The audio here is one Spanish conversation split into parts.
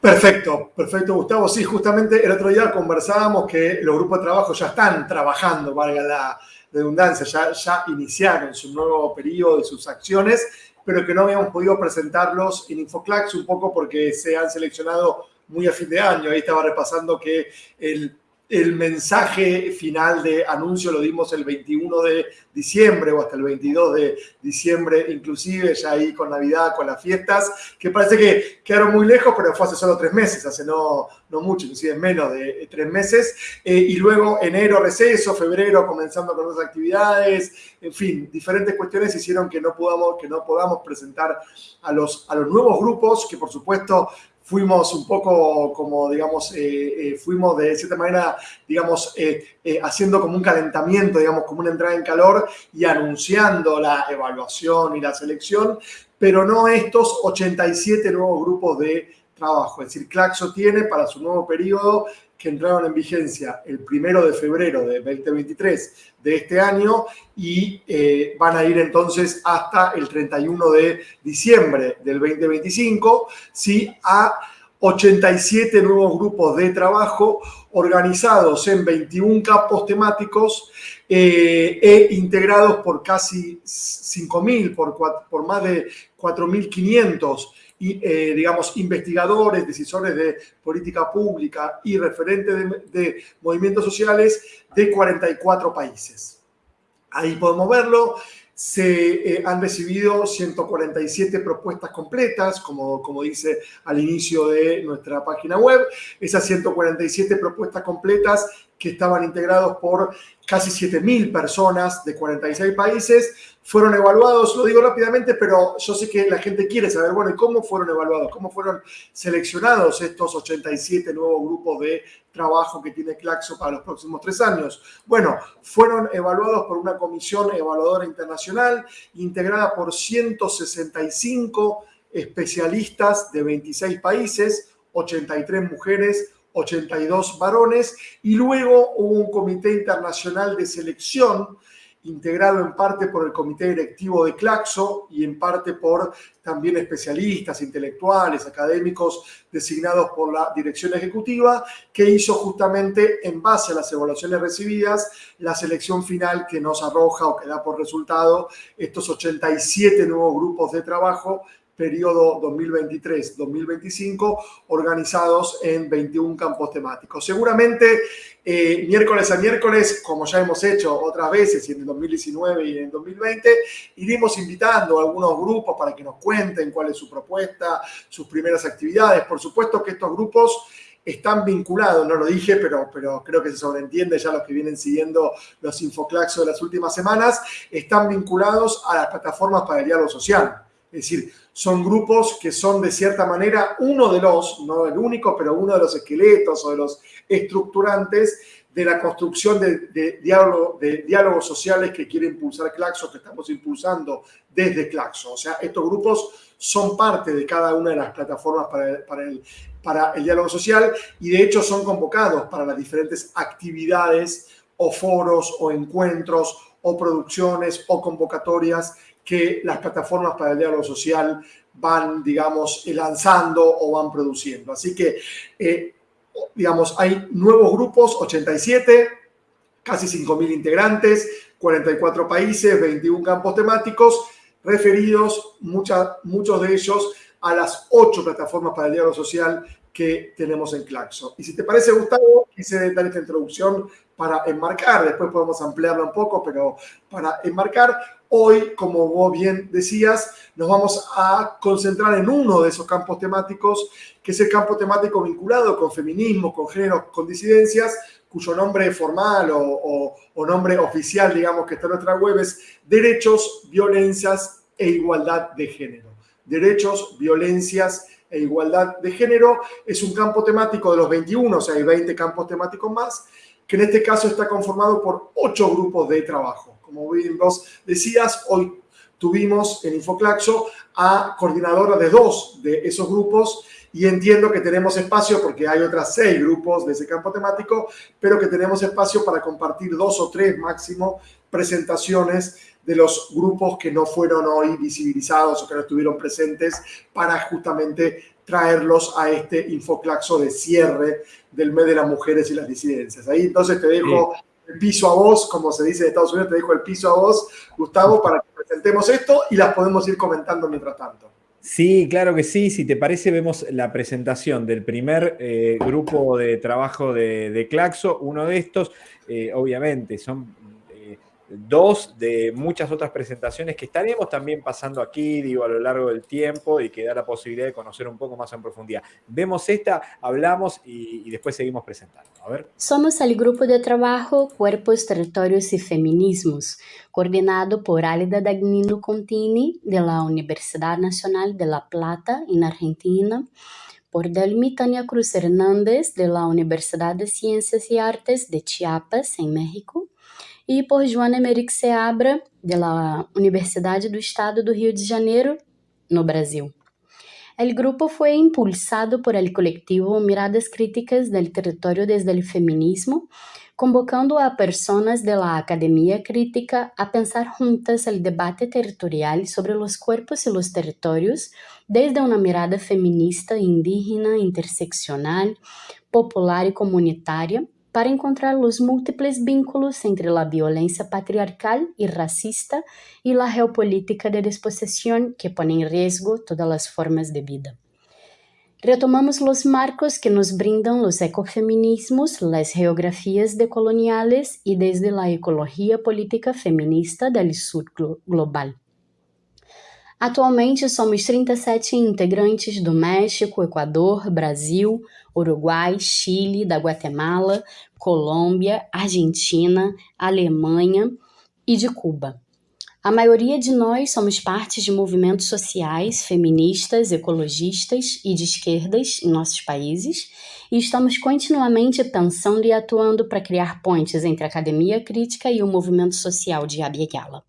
Perfecto, perfecto, Gustavo. Sí, justamente el otro día conversábamos que los grupos de trabajo ya están trabajando, valga la redundancia, ya, iniciaron su nuevo periodo de sus acciones, pero que no habíamos podido presentarlos en Infoclax un poco porque se han seleccionado muy a fin de año. Ahí estaba repasando que el el mensaje final de anuncio lo dimos el 21 de diciembre o hasta el 22 de diciembre, inclusive ya ahí con Navidad, con las fiestas, que parece que quedaron muy lejos, pero fue hace solo tres meses, hace no, no mucho, inclusive menos de tres meses. Eh, y luego enero receso, febrero comenzando con otras actividades, en fin, diferentes cuestiones hicieron que no podamos, que no podamos presentar a los, a los nuevos grupos, que por supuesto fuimos un poco como, digamos, eh, eh, fuimos de cierta manera, digamos, eh, haciendo como un calentamiento, digamos, como una entrada en calor y anunciando la evaluación y la selección, pero no estos 87 nuevos grupos de trabajo. Es decir, Claxo tiene para su nuevo periodo que entraron en vigencia el primero de febrero de 2023 de este año y eh, van a ir entonces hasta el 31 de diciembre del 2025, ¿sí? a 87 nuevos grupos de trabajo organizados en 21 campos temáticos eh, e integrados por casi 5.000, por, por más de 4.500 eh, digamos, investigadores, decisores de política pública y referentes de, movimientos sociales de 44 países. Ahí podemos verlo se eh, han recibido 147 propuestas completas, como, como dice al inicio de nuestra página web. Esas 147 propuestas completas que estaban integrados por casi 7.000 personas de 46 países, fueron evaluados, lo digo rápidamente, pero yo sé que la gente quiere saber, bueno, ¿y cómo fueron evaluados? ¿Cómo fueron seleccionados estos 87 nuevos grupos de trabajo que tiene Claxo para los próximos tres años? Bueno, fueron evaluados por una comisión evaluadora internacional integrada por 165 especialistas de 26 países, 83 mujeres, 82 varones, y luego hubo un comité internacional de selección integrado en parte por el comité directivo de Claxo y en parte por también especialistas, intelectuales, académicos designados por la dirección ejecutiva, que hizo justamente en base a las evaluaciones recibidas la selección final que nos arroja o que da por resultado estos 87 nuevos grupos de trabajo periodo 2023-2025, organizados en 21 campos temáticos. Seguramente eh, miércoles a miércoles, como ya hemos hecho otras veces, y en el 2019 y en el 2020, iremos invitando a algunos grupos para que nos cuenten cuál es su propuesta, sus primeras actividades. Por supuesto que estos grupos están vinculados, no lo dije, pero, pero creo que se sobreentiende ya los que vienen siguiendo los infoclaxos de las últimas semanas, están vinculados a las plataformas para el diálogo social. Es decir, son grupos que son de cierta manera uno de los, no el único, pero uno de los esqueletos o de los estructurantes de la construcción de, diálogo, de diálogos sociales que quiere impulsar Claxo, que estamos impulsando desde Claxo. O sea, estos grupos son parte de cada una de las plataformas para el diálogo social y de hecho son convocados para las diferentes actividades o foros o encuentros o producciones o convocatorias que las plataformas para el diálogo social van, digamos, lanzando o van produciendo. Así que, eh, digamos, hay nuevos grupos, 87, casi 5.000 integrantes, 44 países, 21 campos temáticos, referidos, muchos de ellos, a las ocho plataformas para el diálogo social que tenemos en Claxo. Y si te parece, Gustavo, quise dar esta introducción para enmarcar, después podemos ampliarla un poco, pero para enmarcar, hoy, como vos bien decías, nos vamos a concentrar en uno de esos campos temáticos, que es el campo temático vinculado con feminismo, con género, con disidencias, cuyo nombre formal o, nombre oficial, digamos, que está en nuestra web es Derechos, Violencias e Igualdad de Género. Derechos, Violencias e igualdad de género. Es un campo temático de los 21, o sea, hay 20 campos temáticos más, que en este caso está conformado por ocho grupos de trabajo. Como bien decías, hoy tuvimos en Infoclaxo a coordinadora de dos de esos grupos y entiendo que tenemos espacio, porque hay otras seis grupos de ese campo temático, pero que tenemos espacio para compartir dos o tres máximo presentaciones de los grupos que no fueron hoy visibilizados o que no estuvieron presentes para justamente traerlos a este Infoclaxo de cierre del mes de las mujeres y las disidencias. Ahí entonces te dejo el piso a vos, como se dice en Estados Unidos, te dejo el piso a vos, Gustavo, para que presentemos esto y las podemos ir comentando mientras tanto. Sí, claro que sí. Si te parece, vemos la presentación del primer eh, grupo de trabajo de, Claxo. Uno de estos, eh, obviamente, son dos de muchas otras presentaciones que estaremos también pasando aquí, digo, a lo largo del tiempo y que da la posibilidad de conocer un poco más en profundidad. Vemos esta, hablamos y, después seguimos presentando. A ver. Somos el grupo de trabajo Cuerpos, Territorios y Feminismos, coordinado por Álida Dagnino Contini de la Universidad Nacional de La Plata, en Argentina, por Delmi Tania Cruz Hernández de la Universidad de Ciencias y Artes de Chiapas, en México, e por Joana Emerick Seabra, da Universidade do Estado do Rio de Janeiro, no Brasil. O grupo foi impulsado por el coletivo Miradas Críticas del Território desde el Feminismo, convocando a personas de la academia crítica a pensar juntas el debate territorial sobre los cuerpos y los territorios desde una mirada feminista, indígena, interseccional, popular y comunitaria, para encontrar os múltiples vínculos entre a violência patriarcal e racista e a geopolítica de despossessão que põe em risco todas as formas de vida. Retomamos os marcos que nos brindam os ecofeminismos, as geografias decoloniales e desde a ecologia política feminista do sul global. Atualmente somos 37 integrantes do México, Equador, Brasil, Uruguai, Chile, da Guatemala, Colômbia, Argentina, Alemanha e de Cuba. A maioria de nós somos parte de movimentos sociais, feministas, ecologistas e de esquerdas em nossos países e estamos continuamente pensando e atuando para criar pontes entre a academia crítica e o movimento social de Abiyala.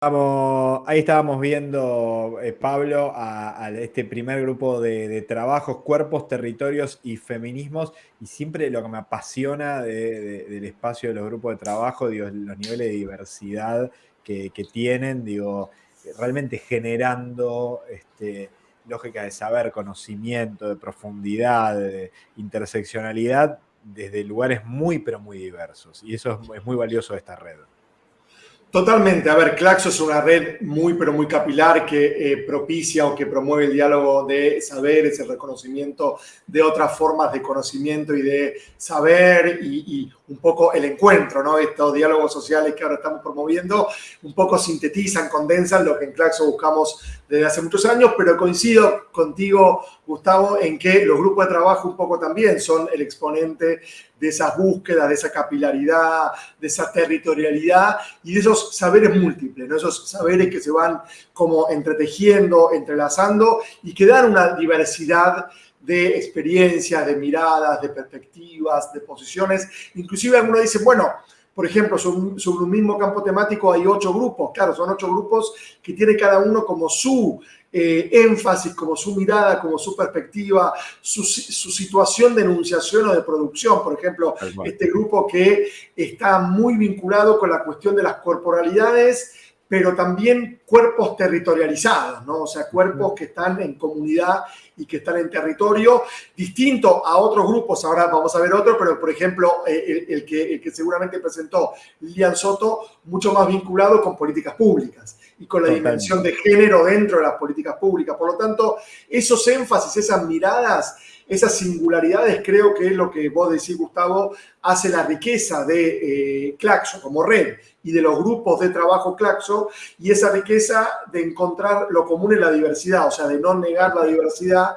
Ahí estábamos viendo, eh, Pablo, a, este primer grupo de, trabajos, cuerpos, territorios y feminismos, y siempre lo que me apasiona del espacio de los grupos de trabajo, digo, los niveles de diversidad que, tienen, digo, realmente generando este, lógica de saber, conocimiento, de profundidad, de interseccionalidad, desde lugares muy, pero muy diversos. Y eso es muy valioso de esta red. Totalmente. A ver, Claxo es una red muy, pero muy capilar que eh, propicia o que promueve el diálogo de saberes, el reconocimiento de otras formas de conocimiento y de saber y, un poco el encuentro, ¿no? Estos diálogos sociales que ahora estamos promoviendo, un poco sintetizan, condensan lo que en Claxo buscamos desde hace muchos años, pero coincido contigo, Gustavo, en que los grupos de trabajo un poco también son el exponente de esas búsquedas, de esa capilaridad, de esa territorialidad y de esos saberes múltiples, ¿no? esos saberes que se van como entretejiendo, entrelazando y que dan una diversidad de experiencias, de miradas, de perspectivas, de posiciones. Inclusive algunos dicen, bueno, por ejemplo, sobre un mismo campo temático hay ocho grupos. Claro, son ocho grupos que tiene cada uno como su eh, énfasis, como su mirada, como su perspectiva, su, situación de enunciación o de producción. Por ejemplo, este grupo que está muy vinculado con la cuestión de las corporalidades, pero también cuerpos territorializados, ¿no? O sea, cuerpos que están en comunidad y que están en territorio, distinto a otros grupos, ahora vamos a ver otro, pero por ejemplo, eh, el, que, el que seguramente presentó Lilian Soto, mucho más vinculado con políticas públicas y con la dimensión de género dentro de las políticas públicas. Por lo tanto, esos énfasis, esas miradas, esas singularidades, creo que es lo que vos decís, Gustavo, hace la riqueza de eh, Claxo como red y de los grupos de trabajo Claxo y esa riqueza de encontrar lo común en la diversidad, o sea, de no negar la diversidad,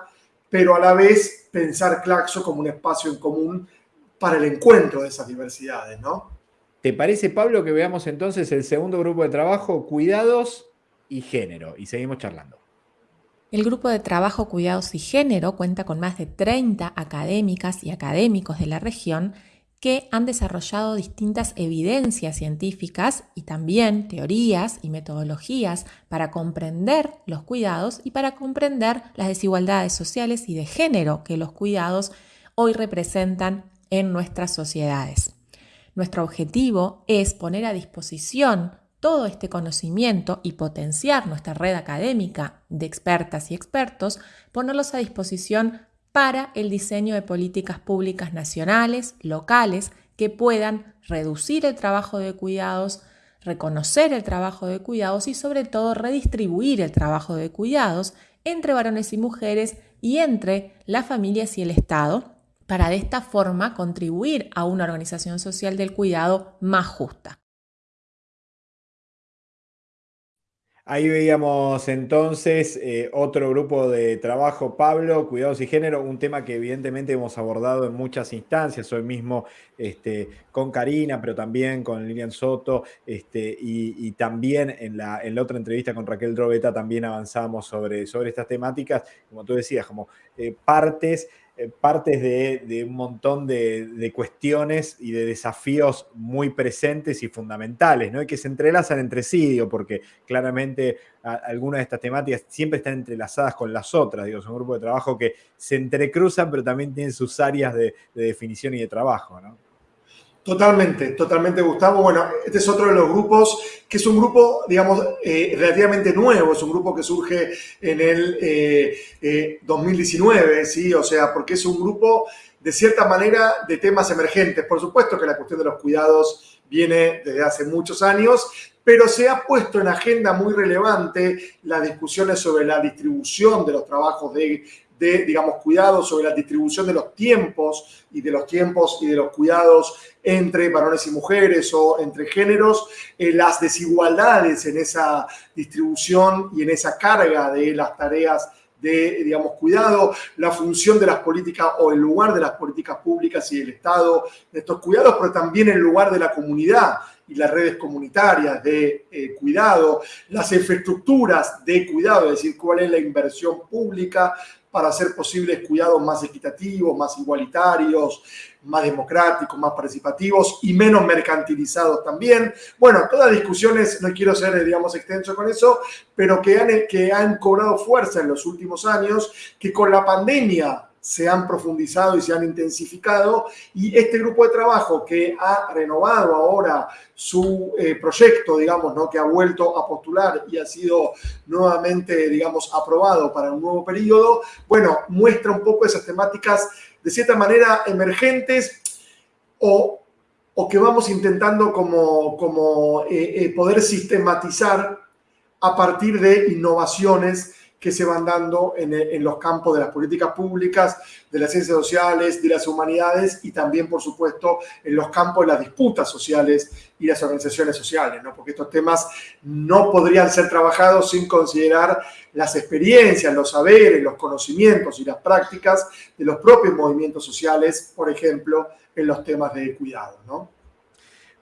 pero a la vez pensar Claxo como un espacio en común para el encuentro de esas diversidades, ¿no? ¿Te parece, Pablo, que veamos entonces el segundo grupo de trabajo, cuidados y género? Y seguimos charlando. El grupo de trabajo Cuidados y Género cuenta con más de 30 académicas y académicos de la región que han desarrollado distintas evidencias científicas y también teorías y metodologías para comprender los cuidados y para comprender las desigualdades sociales y de género que los cuidados hoy representan en nuestras sociedades. Nuestro objetivo es poner a disposición todo este conocimiento y potenciar nuestra red académica de expertas y expertos, ponerlos a disposición para el diseño de políticas públicas nacionales, locales, que puedan reducir el trabajo de cuidados, reconocer el trabajo de cuidados y sobre todo redistribuir el trabajo de cuidados entre varones y mujeres y entre las familias y el Estado, para de esta forma contribuir a una organización social del cuidado más justa. Ahí veíamos entonces eh, otro grupo de trabajo, Pablo, Cuidados y Género, un tema que evidentemente hemos abordado en muchas instancias, hoy mismo este, con Karina, pero también con Lilian Soto, este, y, también en la, en la, otra entrevista con Raquel Drobeta también avanzamos sobre, sobre estas temáticas, como tú decías, como eh, partes partes de, un montón de, cuestiones y de desafíos muy presentes y fundamentales, ¿no? Y que se entrelazan entre sí, porque claramente algunas de estas temáticas siempre están entrelazadas con las otras, digo, son un grupo de trabajo que se entrecruzan, pero también tienen sus áreas de, definición y de trabajo, ¿no? Totalmente, totalmente, Gustavo. Bueno, este es otro de los grupos, que es un grupo, digamos, eh, relativamente nuevo, es un grupo que surge en el 2019, eh, eh, ¿sí? O sea, porque es un grupo, de cierta manera, de temas emergentes. Por supuesto que la cuestión de los cuidados viene desde hace muchos años, pero se ha puesto en agenda muy relevante las discusiones sobre la distribución de los trabajos de de, digamos, cuidados sobre la distribución de los tiempos y de los tiempos y de los cuidados entre varones y mujeres o entre géneros, eh, las desigualdades en esa distribución y en esa carga de las tareas de, digamos, cuidado, la función de las políticas o el lugar de las políticas públicas y del Estado de estos cuidados, pero también el lugar de la comunidad y las redes comunitarias de eh, cuidado, las infraestructuras de cuidado, es decir, cuál es la inversión pública para hacer posibles cuidados más equitativos, más igualitarios, más democráticos, más participativos y menos mercantilizados también. Bueno, todas discusiones, no quiero ser, digamos, extenso con eso, pero que han, que han cobrado fuerza en los últimos años, que con la pandemia se han profundizado y se han intensificado y este grupo de trabajo que ha renovado ahora su eh, proyecto, digamos, ¿no? que ha vuelto a postular y ha sido nuevamente, digamos, aprobado para un nuevo periodo, bueno, muestra un poco esas temáticas de cierta manera emergentes o, o que vamos intentando como, como eh, eh, poder sistematizar a partir de innovaciones que se van dando en, los campos de las políticas públicas, de las ciencias sociales, de las humanidades y también, por supuesto, en los campos de las disputas sociales y las organizaciones sociales, ¿no? porque estos temas no podrían ser trabajados sin considerar las experiencias, los saberes, los conocimientos y las prácticas de los propios movimientos sociales, por ejemplo, en los temas de cuidado. ¿no?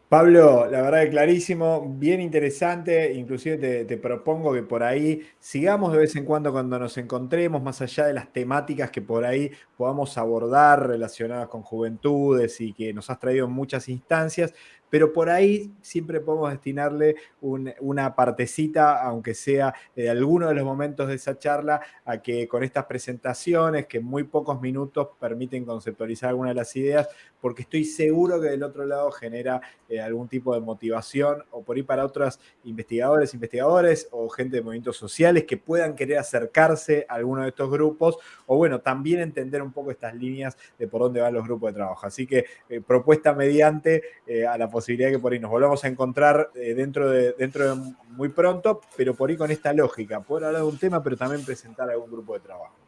Pablo, la verdad es clarísimo, bien interesante, inclusive te, propongo que por ahí sigamos de vez en cuando cuando nos encontremos, más allá de las temáticas que por ahí podamos abordar relacionadas con juventudes y que nos has traído en muchas instancias, pero por ahí siempre podemos destinarle una partecita, aunque sea de alguno de los momentos de esa charla, a que con estas presentaciones, que en muy pocos minutos permiten conceptualizar algunas de las ideas, porque estoy seguro que del otro lado genera eh, algún tipo de motivación, o por ahí para otros investigadores, investigadores, o gente de movimientos sociales que puedan querer acercarse a alguno de estos grupos, o bueno, también entender un poco estas líneas de por dónde van los grupos de trabajo. Así que eh, propuesta mediante eh, a la posibilidad que por ahí nos volvamos a encontrar dentro, de, dentro de muy pronto, pero por ahí con esta lógica, poder hablar de un tema, pero también presentar algún grupo de trabajo.